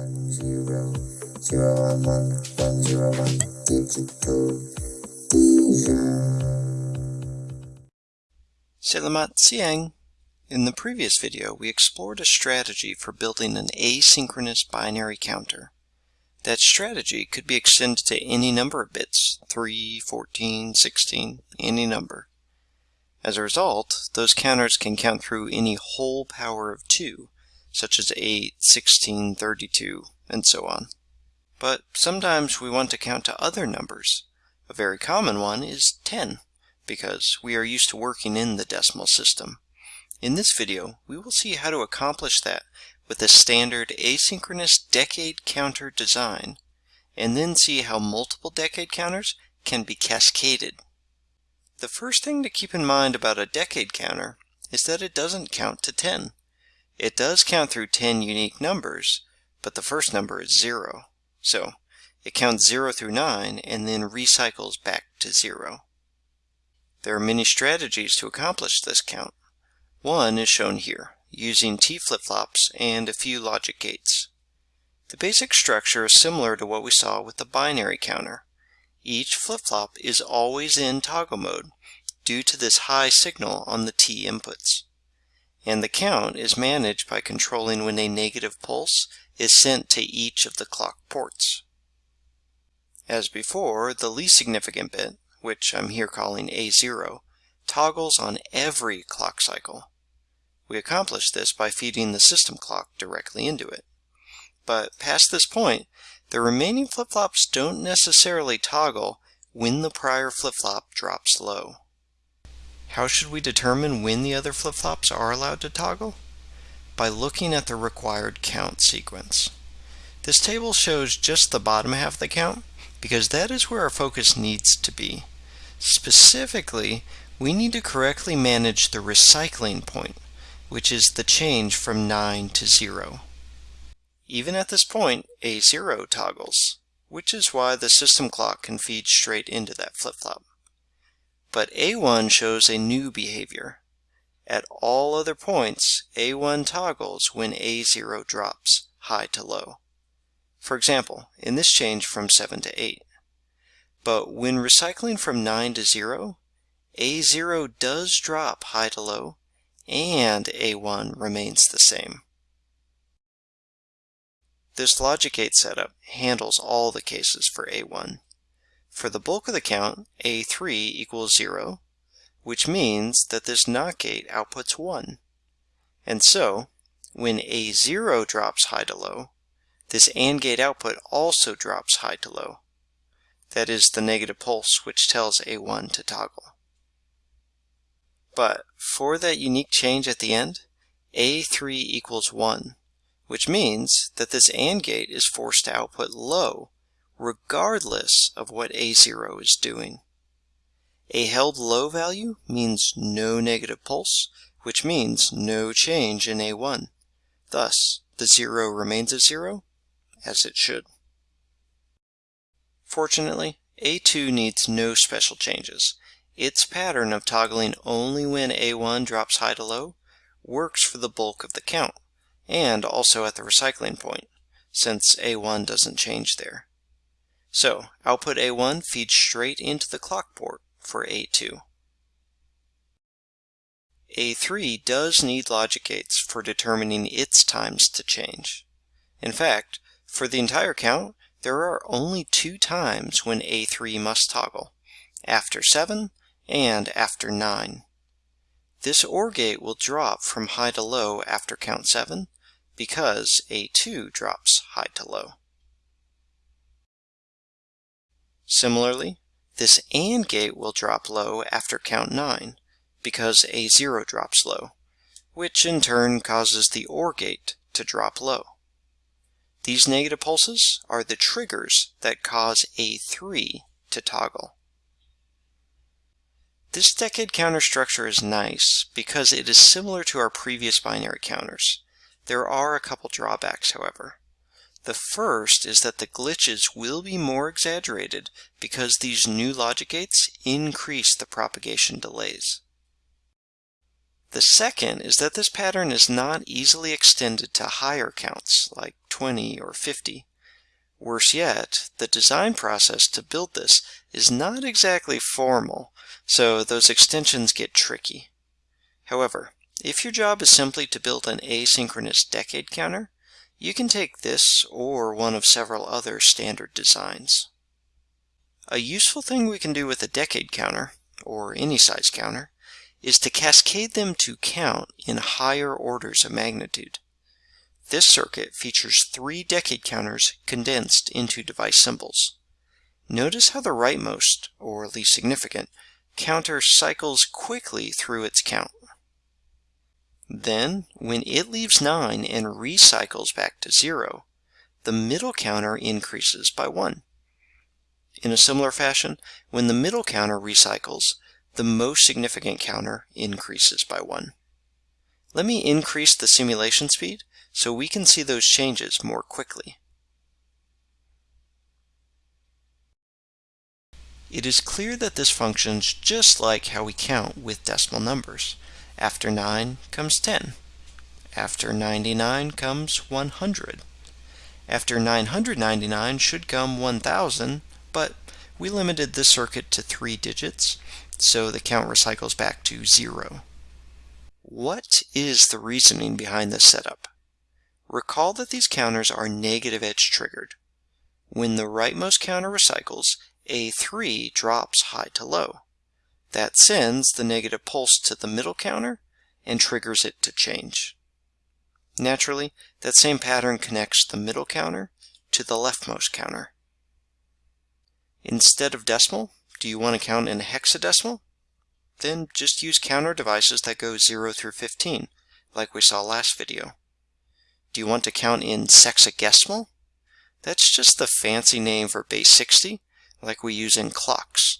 one zero zero one one one zero one digital Selamat siang. In the previous video, we explored a strategy for building an asynchronous binary counter. That strategy could be extended to any number of bits, 3, 14, 16, any number. As a result, those counters can count through any whole power of 2, such as 8, 16, 32, and so on. But sometimes we want to count to other numbers. A very common one is 10, because we are used to working in the decimal system. In this video, we will see how to accomplish that with a standard asynchronous decade counter design, and then see how multiple decade counters can be cascaded. The first thing to keep in mind about a decade counter is that it doesn't count to 10. It does count through 10 unique numbers, but the first number is 0. So it counts 0 through 9 and then recycles back to 0. There are many strategies to accomplish this count. One is shown here, using T flip-flops and a few logic gates. The basic structure is similar to what we saw with the binary counter. Each flip-flop is always in toggle mode due to this high signal on the T inputs. And the count is managed by controlling when a negative pulse is sent to each of the clock ports. As before, the least significant bit, which I'm here calling A0, toggles on every clock cycle. We accomplish this by feeding the system clock directly into it. But past this point, the remaining flip-flops don't necessarily toggle when the prior flip-flop drops low. How should we determine when the other flip-flops are allowed to toggle? By looking at the required count sequence. This table shows just the bottom half of the count because that is where our focus needs to be. Specifically, we need to correctly manage the recycling point, which is the change from 9 to 0. Even at this point, A0 toggles, which is why the system clock can feed straight into that flip-flop. But A1 shows a new behavior. At all other points, A1 toggles when A0 drops, high to low. For example, in this change from 7 to 8. But when recycling from 9 to 0, A0 does drop high to low, and A1 remains the same. This logic gate setup handles all the cases for A1. For the bulk of the count, A3 equals 0, which means that this NOT gate outputs 1. And so, when A0 drops high to low, this AND gate output also drops high to low. That is the negative pulse which tells A1 to toggle. But for that unique change at the end, A3 equals 1, which means that this AND gate is forced to output low regardless of what A0 is doing. A held low value means no negative pulse, which means no change in A1. Thus, the 0 remains a 0 as it should. Fortunately, A2 needs no special changes. Its pattern of toggling only when A1 drops high to low works for the bulk of the count, and also at the recycling point, since A1 doesn't change there. So, output A1 feeds straight into the clock port for A2. A3 does need logic gates for determining its times to change. In fact, for the entire count, there are only two times when A3 must toggle, after 7 and after 9. This OR gate will drop from high to low after count 7 because A2 drops high to low. Similarly, this AND gate will drop low after count 9 because A0 drops low, which in turn causes the OR gate to drop low. These negative pulses are the triggers that cause A3 to toggle. This decade counter structure is nice because it is similar to our previous binary counters. There are a couple drawbacks, however. The first is that the glitches will be more exaggerated because these new logic gates increase the propagation delays. The second is that this pattern is not easily extended to higher counts, like 20 or 50. Worse yet, the design process to build this is not exactly formal, so those extensions get tricky. However, if your job is simply to build an asynchronous decade counter, you can take this or one of several other standard designs. A useful thing we can do with a decade counter, or any size counter, is to cascade them to count in higher orders of magnitude. This circuit features three decade counters condensed into device symbols. Notice how the rightmost, or least significant, counter cycles quickly through its count. Then, when it leaves 9 and recycles back to 0, the middle counter increases by 1. In a similar fashion, when the middle counter recycles, the most significant counter increases by 1. Let me increase the simulation speed so we can see those changes more quickly. It is clear that this functions just like how we count with decimal numbers. After 9 comes 10. After 99 comes 100. After 999 should come 1000, but we limited the circuit to three digits, so the count recycles back to 0. What is the reasoning behind this setup? Recall that these counters are negative edge triggered. When the rightmost counter recycles, A3 drops high to low. That sends the negative pulse to the middle counter and triggers it to change. Naturally, that same pattern connects the middle counter to the leftmost counter. Instead of decimal, do you want to count in hexadecimal? Then just use counter devices that go 0 through 15, like we saw last video. Do you want to count in sexagesimal? That's just the fancy name for base 60, like we use in clocks.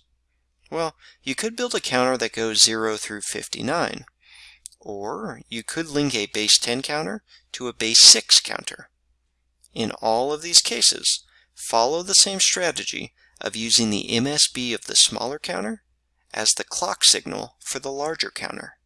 Well, you could build a counter that goes 0 through 59. Or you could link a base 10 counter to a base 6 counter. In all of these cases, follow the same strategy of using the MSB of the smaller counter as the clock signal for the larger counter.